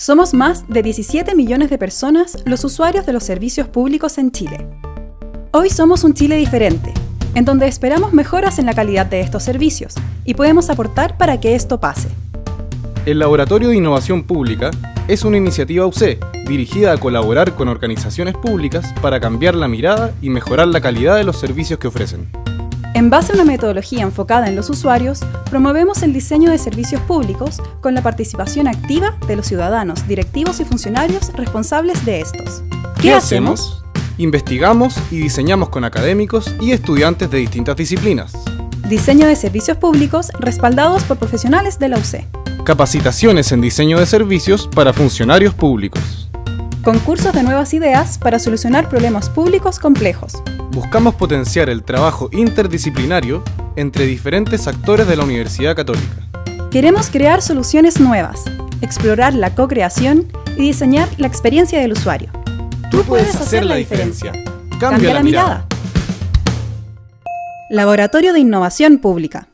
Somos más de 17 millones de personas los usuarios de los servicios públicos en Chile. Hoy somos un Chile diferente, en donde esperamos mejoras en la calidad de estos servicios y podemos aportar para que esto pase. El Laboratorio de Innovación Pública es una iniciativa UC dirigida a colaborar con organizaciones públicas para cambiar la mirada y mejorar la calidad de los servicios que ofrecen. En base a una metodología enfocada en los usuarios, promovemos el diseño de servicios públicos con la participación activa de los ciudadanos, directivos y funcionarios responsables de estos. ¿Qué, hacemos? Investigamos y diseñamos con académicos y estudiantes de distintas disciplinas. Diseño de servicios públicos respaldados por profesionales de la UC. Capacitaciones en diseño de servicios para funcionarios públicos. Concursos de nuevas ideas para solucionar problemas públicos complejos buscamos potenciar el trabajo interdisciplinario entre diferentes actores de la Universidad Católica. Queremos crear soluciones nuevas, explorar la co-creación y diseñar la experiencia del usuario. Tú puedes hacer la diferencia. Cambia, la mirada. Laboratorio de Innovación Pública.